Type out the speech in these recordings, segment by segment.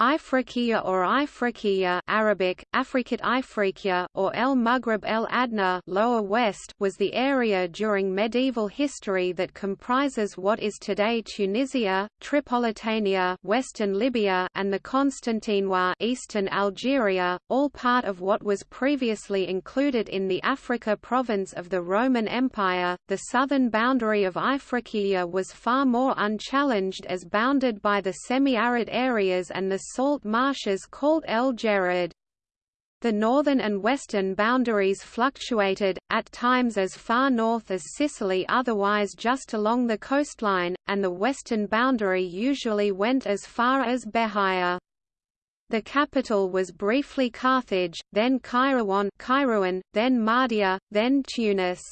Ifriqiya or Ifriqiya Arabic, Afrikat Ifriqiya or El Maghreb El Adna Lower West was the area during medieval history that comprises what is today Tunisia, Tripolitania western Libya and the Constantinois eastern Algeria, all part of what was previously included in the Africa province of the Roman Empire. The southern boundary of Ifriqiya was far more unchallenged as bounded by the semi-arid areas and the salt marshes called El Djerid. The northern and western boundaries fluctuated, at times as far north as Sicily otherwise just along the coastline, and the western boundary usually went as far as Bejaia. The capital was briefly Carthage, then Kairouan, Kairouan then Mahdia, then Tunis.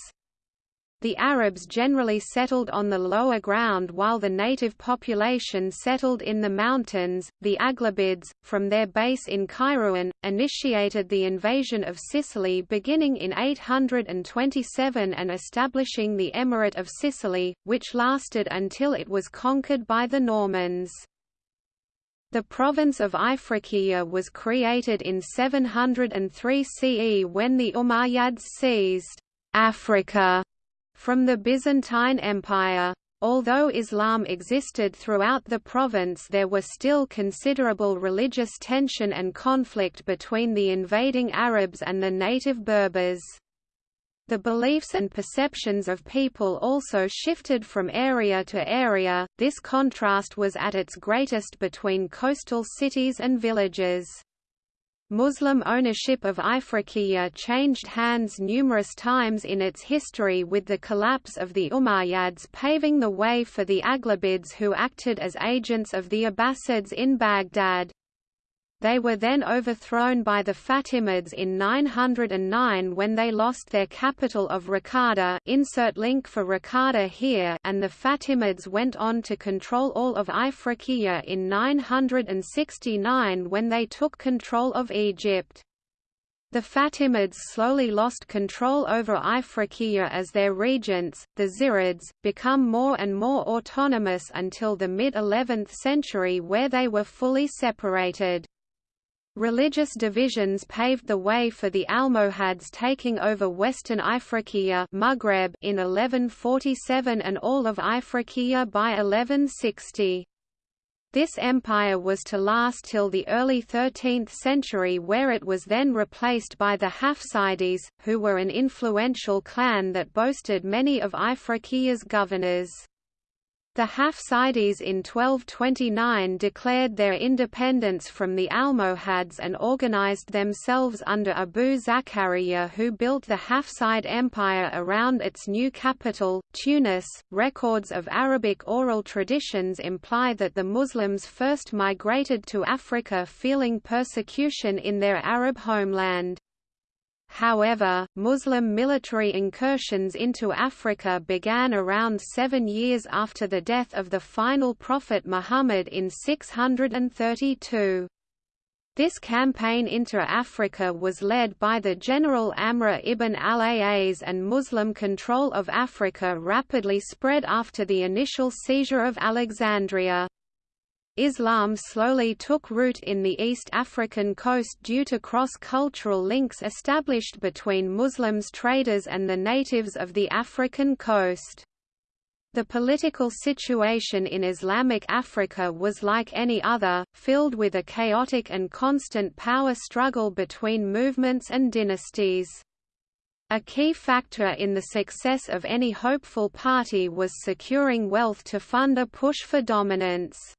The Arabs generally settled on the lower ground while the native population settled in the mountains. The Aghlabids, from their base in Kairouan, initiated the invasion of Sicily beginning in 827 and establishing the Emirate of Sicily, which lasted until it was conquered by the Normans. The province of Ifriqiya was created in 703 CE when the Umayyads seized Africa from the Byzantine Empire. Although Islam existed throughout the province there were still considerable religious tension and conflict between the invading Arabs and the native Berbers. The beliefs and perceptions of people also shifted from area to area, this contrast was at its greatest between coastal cities and villages. Muslim ownership of Ifriqiya changed hands numerous times in its history with the collapse of the Umayyads paving the way for the Aghlabids who acted as agents of the Abbasids in Baghdad. They were then overthrown by the Fatimids in 909 when they lost their capital of Raqqada insert link for Raqqada here and the Fatimids went on to control all of Ifriqiya in 969 when they took control of Egypt. The Fatimids slowly lost control over Ifriqiya as their regents, the Zirids, become more and more autonomous until the mid-11th century where they were fully separated. Religious divisions paved the way for the Almohads taking over western Ifriqiya Maghreb in 1147 and all of Ifriqiya by 1160. This empire was to last till the early 13th century where it was then replaced by the Hafsides, who were an influential clan that boasted many of Ifriqiya's governors. The Hafsides in 1229 declared their independence from the Almohads and organized themselves under Abu Zakaria who built the Hafside Empire around its new capital, Tunis. Records of Arabic oral traditions imply that the Muslims first migrated to Africa feeling persecution in their Arab homeland. However, Muslim military incursions into Africa began around seven years after the death of the final prophet Muhammad in 632. This campaign into Africa was led by the general Amr ibn al-As and Muslim control of Africa rapidly spread after the initial seizure of Alexandria. Islam slowly took root in the East African coast due to cross-cultural links established between Muslims traders and the natives of the African coast. The political situation in Islamic Africa was like any other, filled with a chaotic and constant power struggle between movements and dynasties. A key factor in the success of any hopeful party was securing wealth to fund a push for dominance.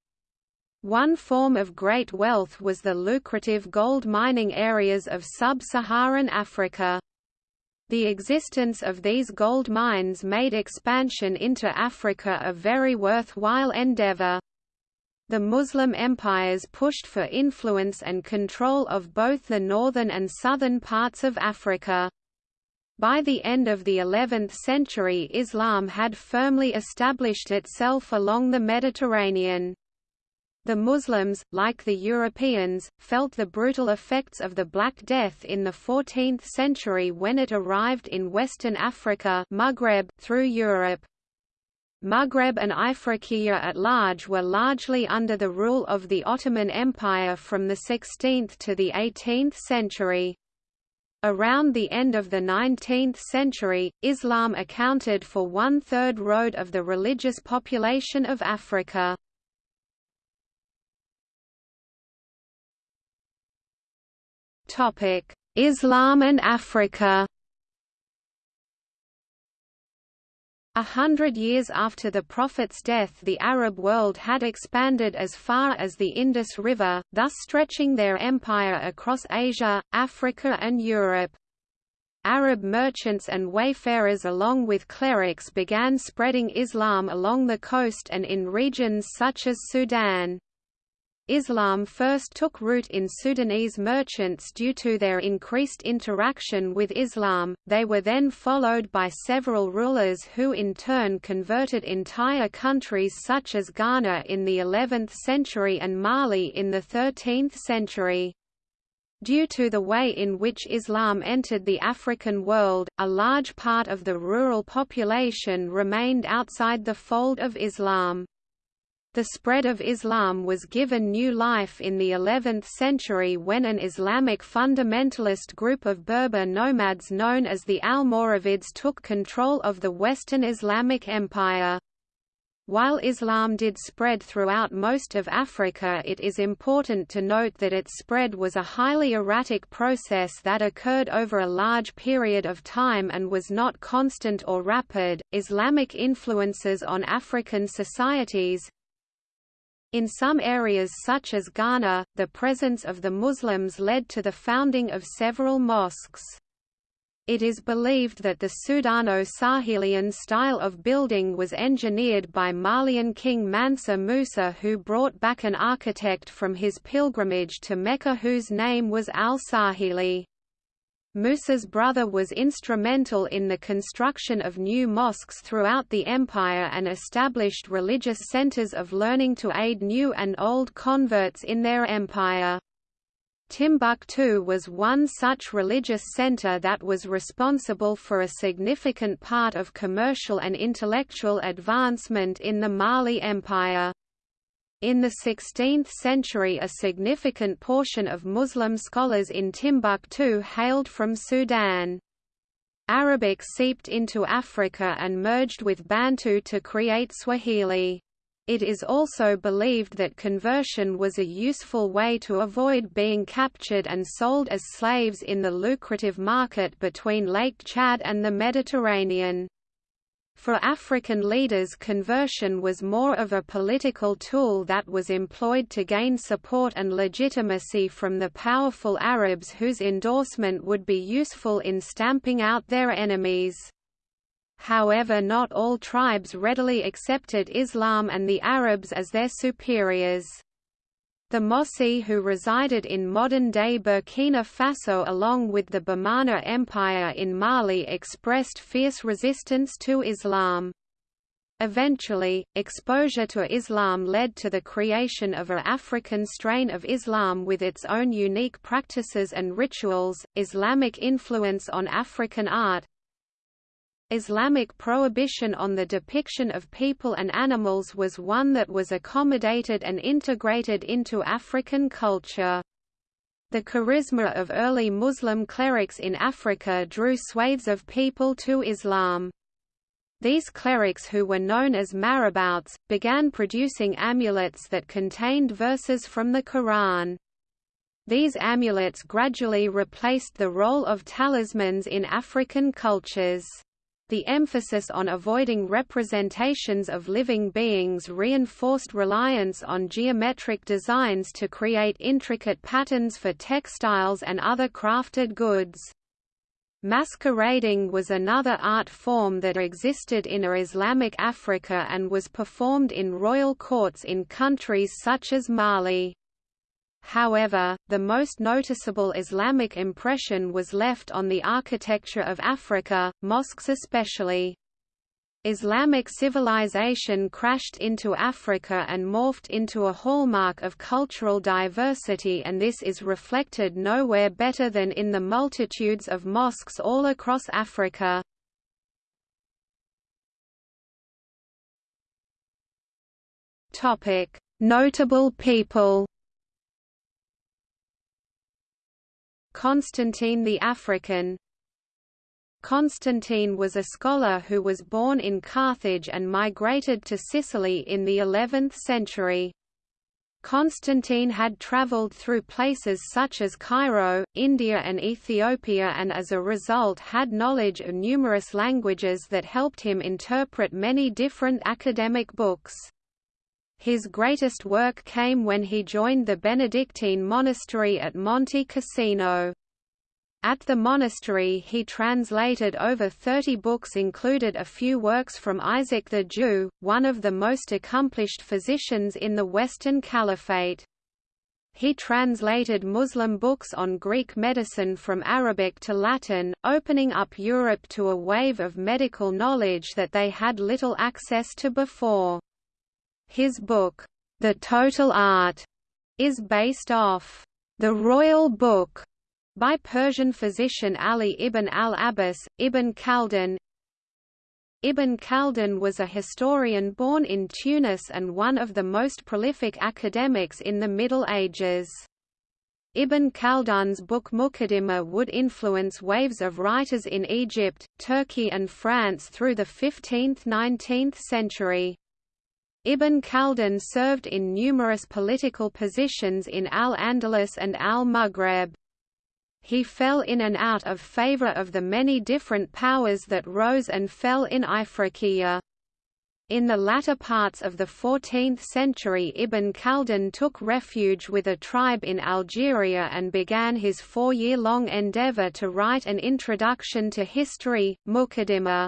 One form of great wealth was the lucrative gold mining areas of sub-Saharan Africa. The existence of these gold mines made expansion into Africa a very worthwhile endeavor. The Muslim empires pushed for influence and control of both the northern and southern parts of Africa. By the end of the 11th century Islam had firmly established itself along the Mediterranean. The Muslims, like the Europeans, felt the brutal effects of the Black Death in the 14th century when it arrived in Western Africa Maghreb through Europe. Maghreb and Ifriqiya at large were largely under the rule of the Ottoman Empire from the 16th to the 18th century. Around the end of the 19th century, Islam accounted for one-third road of the religious population of Africa. Islam and Africa A hundred years after the Prophet's death the Arab world had expanded as far as the Indus River, thus stretching their empire across Asia, Africa and Europe. Arab merchants and wayfarers along with clerics began spreading Islam along the coast and in regions such as Sudan. Islam first took root in Sudanese merchants due to their increased interaction with Islam, they were then followed by several rulers who in turn converted entire countries such as Ghana in the 11th century and Mali in the 13th century. Due to the way in which Islam entered the African world, a large part of the rural population remained outside the fold of Islam. The spread of Islam was given new life in the 11th century when an Islamic fundamentalist group of Berber nomads known as the Almoravids took control of the Western Islamic Empire. While Islam did spread throughout most of Africa it is important to note that its spread was a highly erratic process that occurred over a large period of time and was not constant or rapid. Islamic influences on African societies, in some areas such as Ghana, the presence of the Muslims led to the founding of several mosques. It is believed that the Sudano-Sahelian style of building was engineered by Malian king Mansa Musa who brought back an architect from his pilgrimage to Mecca whose name was al-Sahili. Musa's brother was instrumental in the construction of new mosques throughout the empire and established religious centers of learning to aid new and old converts in their empire. Timbuktu was one such religious center that was responsible for a significant part of commercial and intellectual advancement in the Mali Empire. In the 16th century a significant portion of Muslim scholars in Timbuktu hailed from Sudan. Arabic seeped into Africa and merged with Bantu to create Swahili. It is also believed that conversion was a useful way to avoid being captured and sold as slaves in the lucrative market between Lake Chad and the Mediterranean. For African leaders conversion was more of a political tool that was employed to gain support and legitimacy from the powerful Arabs whose endorsement would be useful in stamping out their enemies. However not all tribes readily accepted Islam and the Arabs as their superiors. The Mossi who resided in modern-day Burkina Faso along with the Bamana Empire in Mali expressed fierce resistance to Islam. Eventually, exposure to Islam led to the creation of a African strain of Islam with its own unique practices and rituals. Islamic influence on African art, Islamic prohibition on the depiction of people and animals was one that was accommodated and integrated into African culture. The charisma of early Muslim clerics in Africa drew swathes of people to Islam. These clerics who were known as marabouts, began producing amulets that contained verses from the Quran. These amulets gradually replaced the role of talismans in African cultures. The emphasis on avoiding representations of living beings reinforced reliance on geometric designs to create intricate patterns for textiles and other crafted goods. Masquerading was another art form that existed in Islamic Africa and was performed in royal courts in countries such as Mali. However, the most noticeable Islamic impression was left on the architecture of Africa, mosques especially. Islamic civilization crashed into Africa and morphed into a hallmark of cultural diversity and this is reflected nowhere better than in the multitudes of mosques all across Africa. Notable people. Constantine the African Constantine was a scholar who was born in Carthage and migrated to Sicily in the 11th century. Constantine had travelled through places such as Cairo, India and Ethiopia and as a result had knowledge of numerous languages that helped him interpret many different academic books. His greatest work came when he joined the Benedictine monastery at Monte Cassino. At the monastery he translated over 30 books included a few works from Isaac the Jew, one of the most accomplished physicians in the Western Caliphate. He translated Muslim books on Greek medicine from Arabic to Latin, opening up Europe to a wave of medical knowledge that they had little access to before. His book, The Total Art, is based off the Royal Book by Persian physician Ali ibn al-Abbas, Ibn Khaldun. Ibn Khaldun was a historian born in Tunis and one of the most prolific academics in the Middle Ages. Ibn Khaldun's book Muqaddimah would influence waves of writers in Egypt, Turkey and France through the 15th–19th century. Ibn Khaldun served in numerous political positions in Al-Andalus and Al-Maghreb. He fell in and out of favor of the many different powers that rose and fell in Ifriqiya. In the latter parts of the 14th century Ibn Khaldun took refuge with a tribe in Algeria and began his four-year-long endeavor to write an introduction to history, Muqaddimah.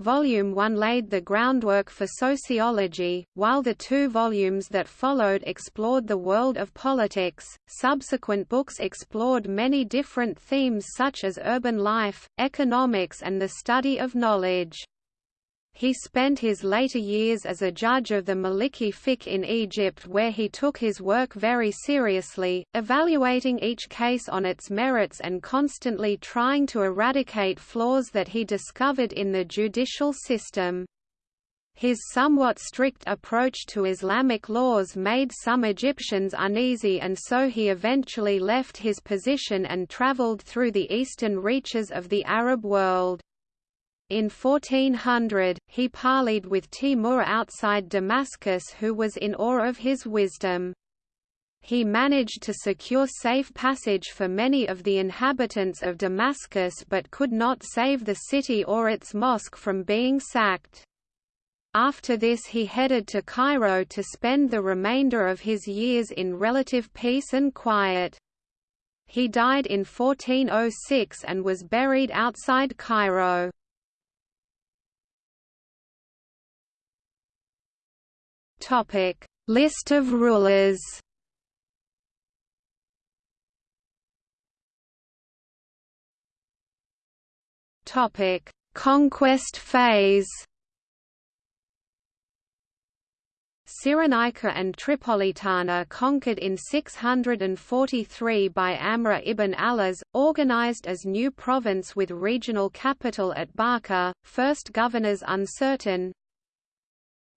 Volume 1 laid the groundwork for sociology, while the two volumes that followed explored the world of politics. Subsequent books explored many different themes such as urban life, economics, and the study of knowledge. He spent his later years as a judge of the Maliki fiqh in Egypt where he took his work very seriously, evaluating each case on its merits and constantly trying to eradicate flaws that he discovered in the judicial system. His somewhat strict approach to Islamic laws made some Egyptians uneasy and so he eventually left his position and traveled through the eastern reaches of the Arab world. In 1400, he parleyed with Timur outside Damascus who was in awe of his wisdom. He managed to secure safe passage for many of the inhabitants of Damascus but could not save the city or its mosque from being sacked. After this he headed to Cairo to spend the remainder of his years in relative peace and quiet. He died in 1406 and was buried outside Cairo. Topic: List of rulers. Topic: Conquest phase. Cyrenaica and Tripolitania conquered in 643 by Amr ibn al-As, organized as new province with regional capital at Barca, first governors uncertain,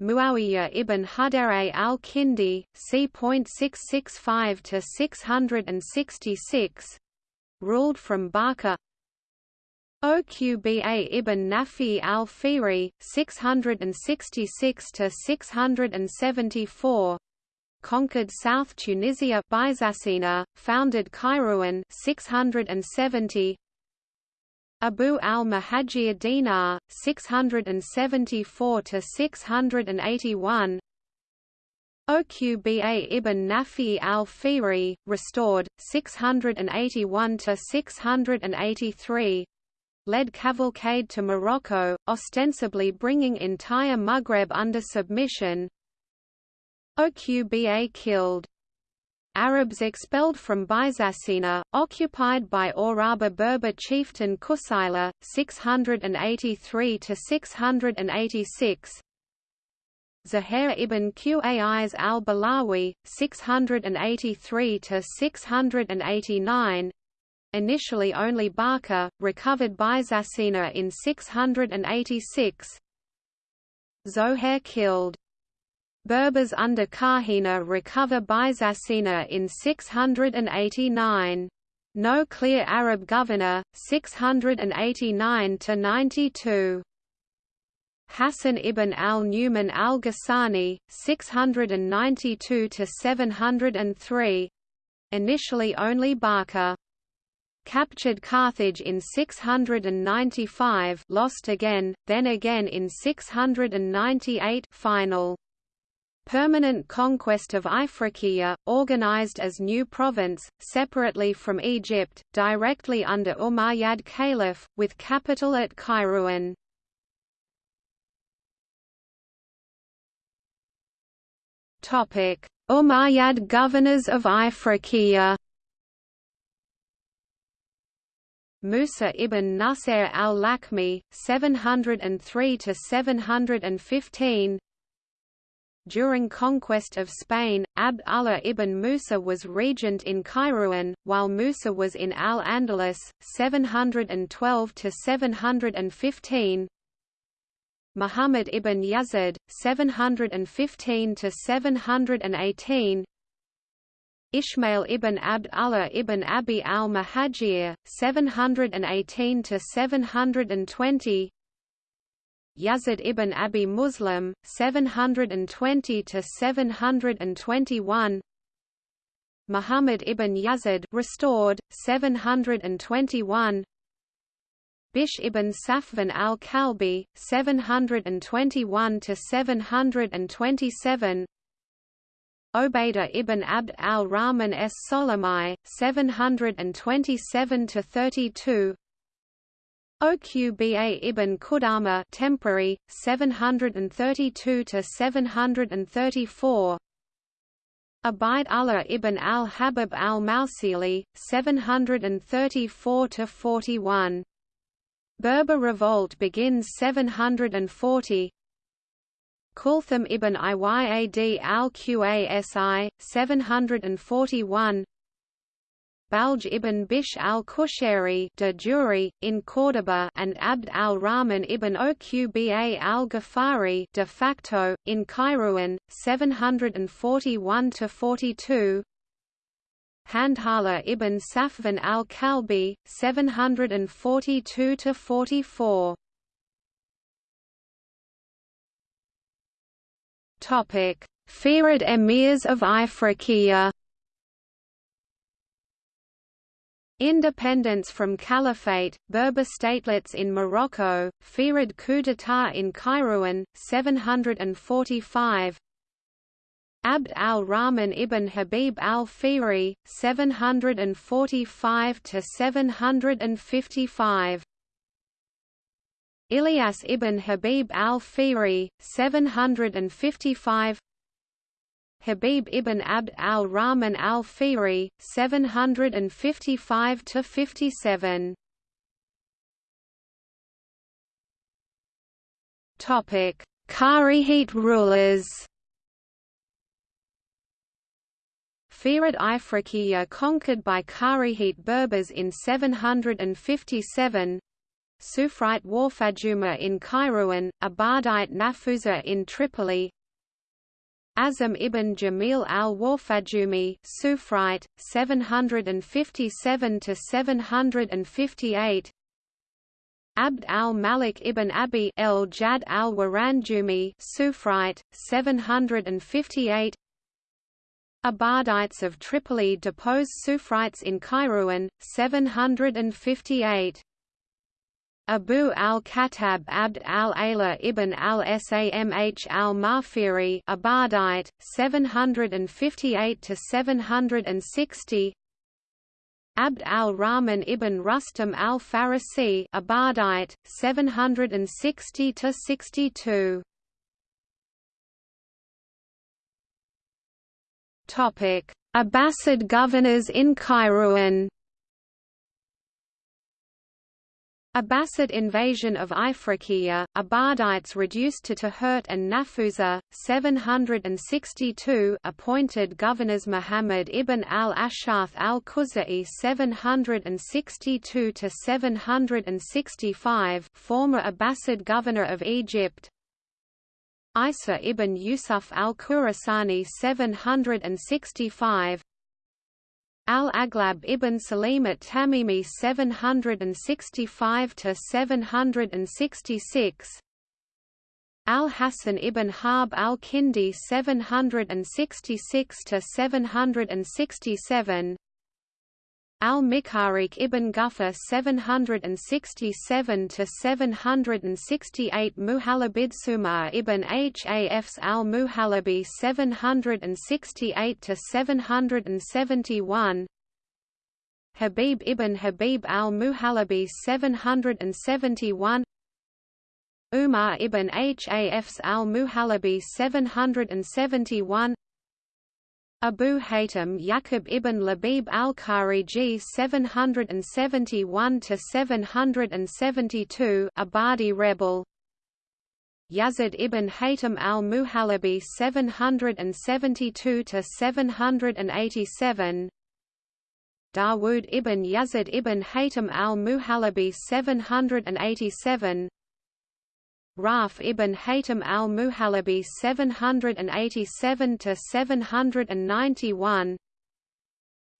Muawiyah ibn Hudayr al-Kindi, c.665 to 666, ruled from Barca. Oqba ibn Nafi al-Fihri, 666 to 674, conquered South Tunisia Byzacena, founded Kairouan 670, Abu al-Muhajir Dinar, 674–681 Oqba ibn Nafi al-Fihri, restored, 681–683 led cavalcade to Morocco, ostensibly bringing entire Maghreb under submission. Oqba killed Arabs expelled from Byzacena, occupied by Oraba Berber chieftain Kusayla, 683–686 Zuhair ibn Qais al-Balawi, 683–689 Initially only Barca, recovered Byzacena in 686 Zohair killed Berbers under Kahina recover Byzacena in 689. No clear Arab governor, 689 to 92. Hassan ibn al-Numan al-Ghassani, 692 to 703. Initially only Barca. Captured Carthage in 695, lost again, then again in 698, final. Permanent conquest of Ifriqiya, organized as new province, separately from Egypt, directly under Umayyad Caliph, with capital at Kairouan. Umayyad governors of Ifriqiya Musa ibn Nasir al-Lakmi, 703 to 715 during conquest of Spain, Abd Allah ibn Musa was regent in Kairouan, while Musa was in Al-Andalus, 712–715 Muhammad ibn Yazid, 715–718 Ishmael ibn Abd Allah ibn Abi al-Muhajir, 718–720 Yazid ibn Abi Muslim, 720 to 721. Muhammad ibn Yazid restored, 721. Bish ibn Safvan al-Kalbi, 721 to 727. Obaidah ibn Abd al-Rahman es Solomai, 727 to 32. Oqba ibn Qudama temporary 732 to 734 Abaid Allah ibn al-Habib al-Mausili 734 to 41 Berber revolt begins 740 Kulthum ibn Iyad al-Qasi 741 Balj ibn Bish al-Kushari de Juri, in Córdoba and Abd al-Rahman ibn Oqba al-Ghafari de facto, in Kairouan, 741–42 Handhala ibn Safvan al-Kalbi, 742–44 Topic: Fihrid emirs of Ifriqiya Independence from Caliphate, Berber statelets in Morocco, Fihrid coup d'état in Kairouan, 745 Abd al-Rahman ibn Habib al-Fihri, 745–755 Ilyas ibn Habib al-Fihri, 755 Habib ibn Abd al-Rahman al-Fihri, 755–57 Topic: Kharijite rulers. Fihrid Ifriqiya conquered by Kharijite Berbers in 757 Sufrite Warfajuma in Kairouan, Abadite Nafusa in Tripoli Azam ibn Jamil al-Warfajumi Sufrite 757 to 758 Abd al-Malik ibn Abi el-Jad al-Waranjumi Sufrite 758 Abadites of Tripoli depose Sufrites in Kairouan 758 Abu al-Khattab Abd al-Ala ibn al-Samh al-Mafiri Abadite 758 to 760 Abd al-Rahman ibn Rustam al-Farisi Abadite 760 to 62 Topic. Abbasid governors in Kairouan Abbasid invasion of Ifriqiya, Abadites reduced to Tahurt and Nafusa, 762 appointed governors Muhammad ibn al-Ash'ath al-Khuzai 762–765 former Abbasid governor of Egypt. Isa ibn Yusuf al-Khurasani 765 Al-Aghlab ibn Salim at Tamimi 765 to 766 Al-Hasan ibn Harb al-Kindi 766 to 767 Al-Mikharik ibn Guffa 767 to 768 Muhalabid Sumar ibn Hafs al-Muhalabi 768 to 771 Habib ibn Habib al-Muhalabi 771 Umar ibn Hafs al-Muhalabi 771 Abu Haytham Yaqub ibn Labib al-Khariji 771 to 772 Abadi rebel. Yazid ibn Haytham al-Muhalabi 772 to 787 Dawood ibn Yazid ibn Haytham al-Muhalabi 787 Raf ibn Haytham al-Muhalabi 787 to 791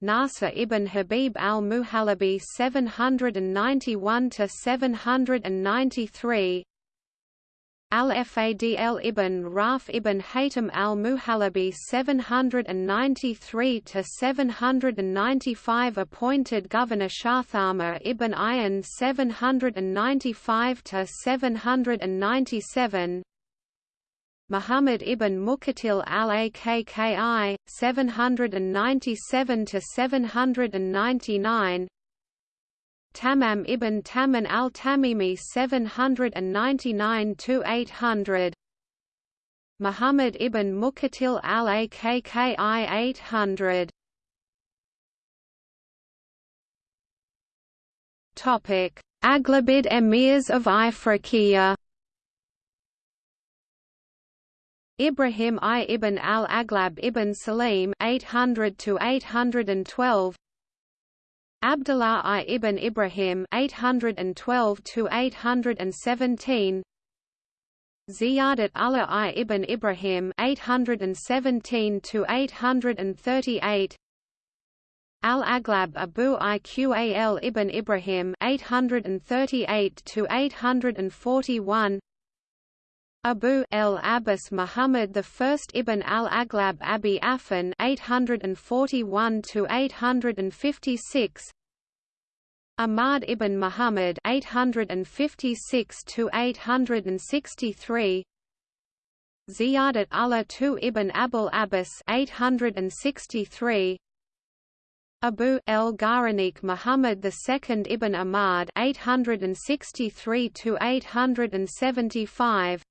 Nasr ibn Habib al-Muhalabi 791 to 793 Al-Fadl ibn Raf ibn Haytham al-Muhalabi 793 to 795 appointed governor Shathama ibn Ayan 795 to 797 Muhammad ibn Muqatil al-Akki 797 to 799 Tamam ibn Taman al-Tamimi 799–800 Muhammad ibn Muqatil al-Akki 800 Aghlabid emirs of Ifriqiya. Ibrahim I ibn al-Aghlab ibn Salim 800 to 812 Abdullah I ibn Ibrahim 812 to 817 Ziyadat Allah I ibn Ibrahim 817 to 838 Al-Aghlab Abu Iqal ibn Ibrahim 838 to 841 Abu el Abbas Muhammad I ibn al-Aghlab Abi Afan 841 to 856 Ahmad ibn Muhammad 856 to 863 Ziyadat Allah II ibn Abul Abbas 863 Abu el Gharanik Muhammad II ibn Ahmad 863 to 875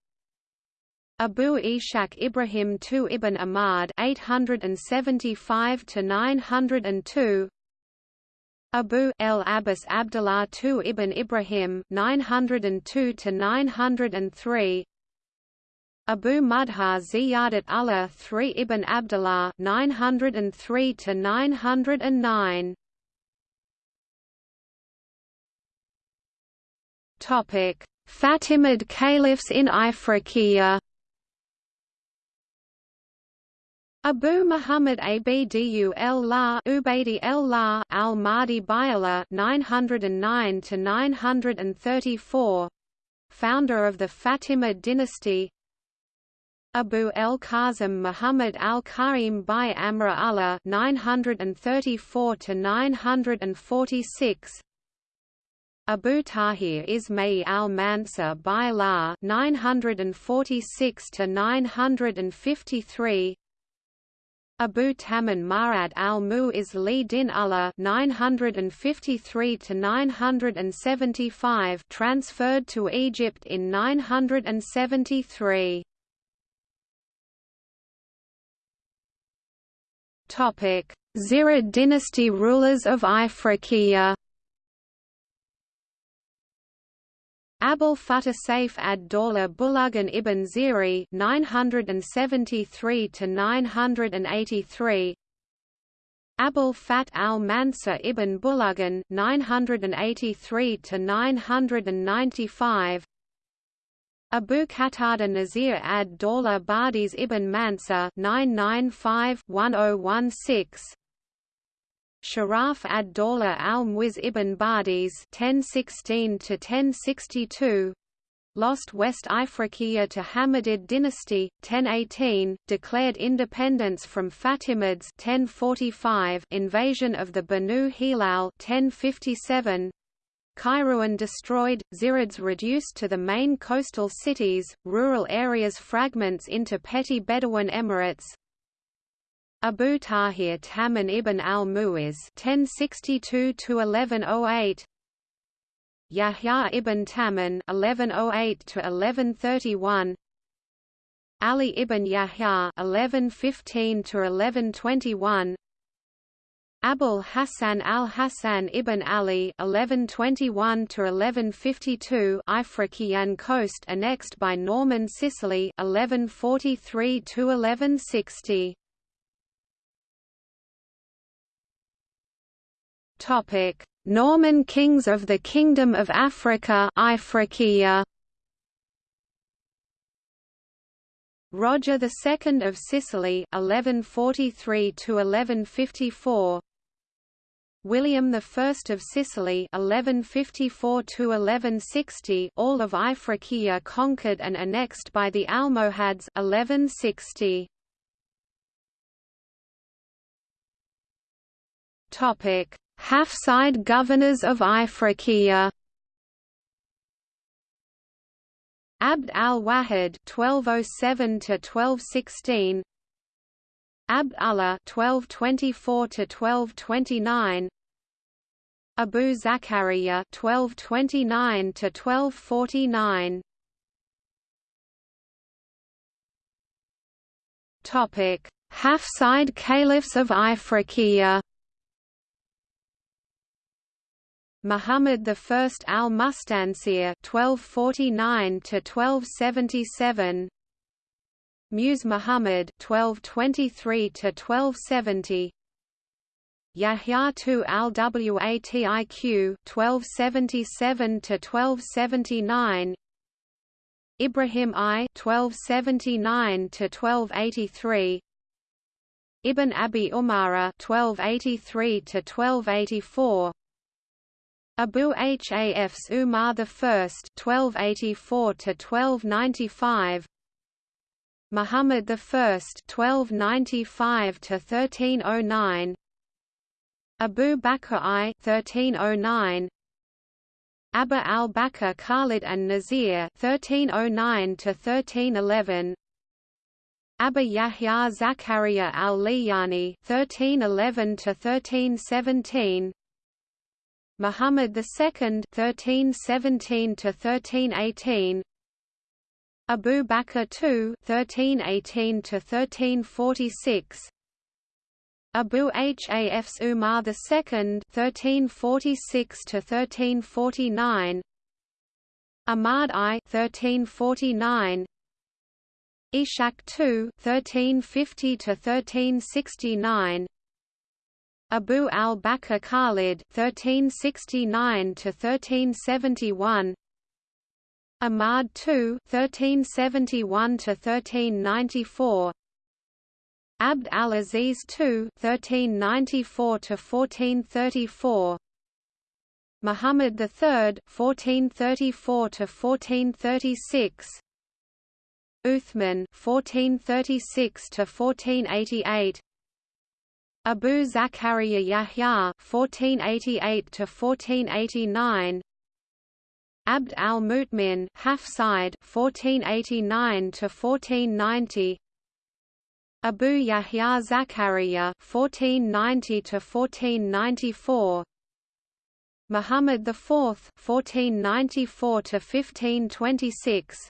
Abu Ishaq Ibrahim II ibn Ahmad 875 to 902 Abu el Abbas Abdullah II ibn Ibrahim 902 to 903 Abu Mudhar Ziyadat Allah III ibn Abdullah 903 to 909 Topic. Fatimid caliphs in Ifriqiya Abu Muhammad Abdu el-La Ubaydi el-La al-Mahdi Bayala 909 to 934 founder of the Fatimid dynasty. Abu el-Qasim Muhammad al-Karim by Amra Allah 934 to 946 Abu Tahir Ismail al-Mansur by La 946 to 953 Abu Taman Marad al-Mu'izz li din Allah 953 to 975 transferred to Egypt in 973. Topic: Zirid dynasty rulers of Ifriqiya Abul Fatah Saif ad-Dawla Bulagan ibn Ziri 973 to 983 Abul Fat al-Mansur ibn Bulagan 983 to 995 Abu Qatada Nazir ad Dawla Badis ibn Mansur 995-1016 Sharaf ad Dawla al-Muiz ibn Badis 1016-1062 lost West Ifriqiya to Hammadid dynasty 1018 declared independence from Fatimids 1045 invasion of the Banu Hilal 1057 Kairouan destroyed, Zirids reduced to the main coastal cities, rural areas fragments into petty Bedouin emirates. Abu Tahir Taman ibn al-Mu'iz (1062–1108), Yahya ibn Taman (1108–1131), Ali ibn Yahya (1115–1121), Abul Hassan al-Hassan ibn Ali (1121–1152) Ifriqiyan coast annexed by Norman Sicily (1143–1160). Topic: Norman kings of the Kingdom of Africa Ifriqiya. Roger II of Sicily 1143 to 1154 William I of Sicily 1154 1160 all of Ifriqiya conquered and annexed by the Almohads 1160 Topic Hafside governors of Ifriqiya. Abd al-Wahid 1207 to 1216 Abd Allah 1224–1229 Abu Zakaria 1229–1249 Topic: Hafside caliphs of Ifriqiya. Muhammad I al-Mustansir 1249–1277 Muse Muhammad 1223 Yahya II al-Watiq 1277 Ibrahim I (1279–1283), Ibn Abi Umara 1283 1284 Abu Hafs Umar I 1284 1295 Muhammad I (1295–1309), Abu Bakr I (1309), Abu al-Bakr Khalid and Nazir (1309–1311), Abu Yahya Zakaria al-Liyani (1311–1317), Muhammad II (1317–1318). Abu Bakr II (1318–1346), Abu Hafs Umar II (1346–1349), Ahmad I (1349), Ishaq II (1350–1369). Abu al-Bakr Khalid (1369–1371), Ahmad II (1371–1394), Abd al-Aziz II (1394–1434), Muhammad III (1434–1436), Uthman (1436–1488), Abu Zakaria Yahya (1488–1489), Abd al-Mutmin Hafside 1489 to 1490 Abu Yahya Zakaria 1490 to 1494 Muhammad IV 1494 to 1526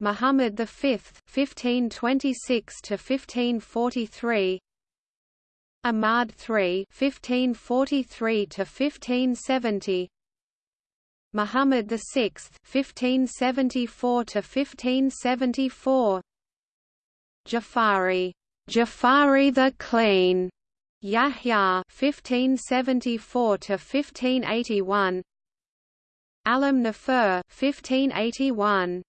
Muhammad V 1526 to 1543 Ahmad III 1543 to 1570 Muhammad VI (1574–1574), Jafari, Jafari the Clean, Yahya (1574–1581), Alam Nafur 1581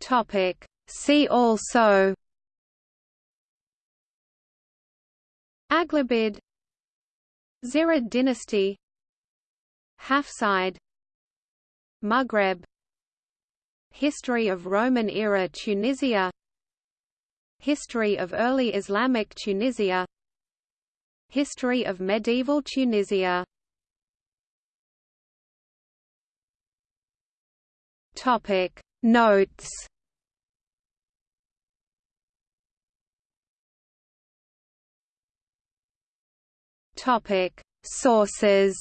Topic See also Aghlabid Zirid dynasty Hafsid Maghreb History of Roman-era Tunisia History of early Islamic Tunisia History of medieval Tunisia. Topic. Notes Topic Sources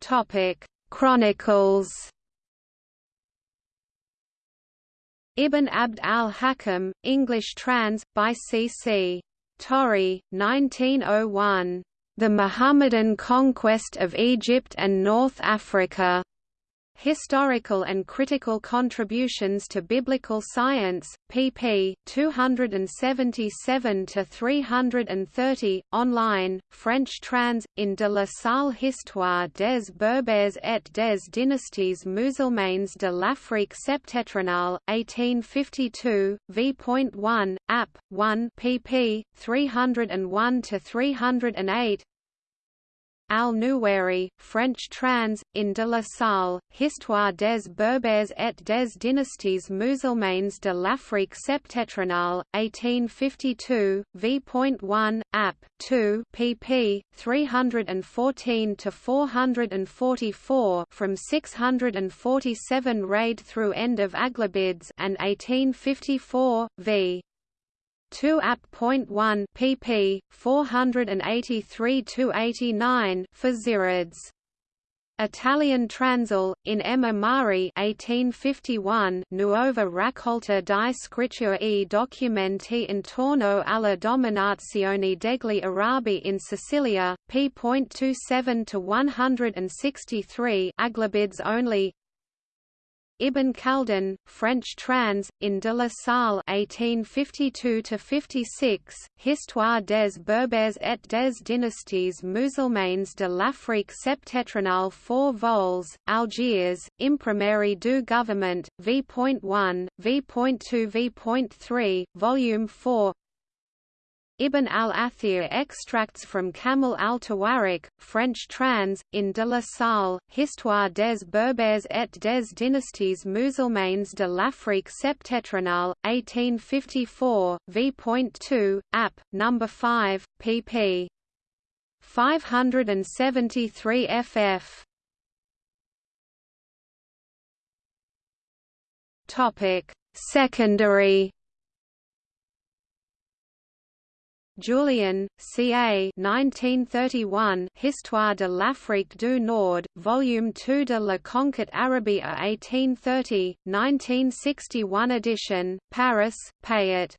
Topic Chronicles Ibn Abd al-Hakam, English trans. by C. C. Torrey, 1901. The Muhammadan Conquest of Egypt and North Africa. Historical and Critical Contributions to Biblical Science, pp. 277–330, online, French trans, in de Slane Histoire des Berbères et des dynasties musulmanes de l'Afrique septentrionale, 1852, v.1, app. 1 pp. 301–308 Al-Nuwairi, French trans, in de Slane, Histoire des Berbères et des dynasties musulmanes de l'Afrique septentrionale, 1852, v.1, app. 2 pp. 314–444 from 647 raid through end of Aghlabids and 1854, v. 2 app.1 pp 483 89 for Zirids Italian Transl, in M. Amari 1851 Nuova raccolta di scritture e documenti intorno alla dominazione degli Arabi in Sicilia, p.27–163 Aghlabids only Ibn Khaldun, French trans, in de Slane 1852–56, Histoire des Berbères et des dynasties musulmanes de l'Afrique septentrionale 4 vols, Algiers, Imprimerie du Gouvernement, v.1, v.2 v.3, Volume 4 Ibn al-Athir extracts from Kamil al-Tawarik, French trans, in de Slane, Histoire des Berbères et des dynasties musulmanes de l'Afrique septentrionale, 1854, v.2, app. No. 5, pp. 573 ff. Secondary Julien, C.A. 1931 Histoire de l'Afrique du Nord, Volume 2 de la Conquête Arabie 1830, 1961 edition, Paris, Payot.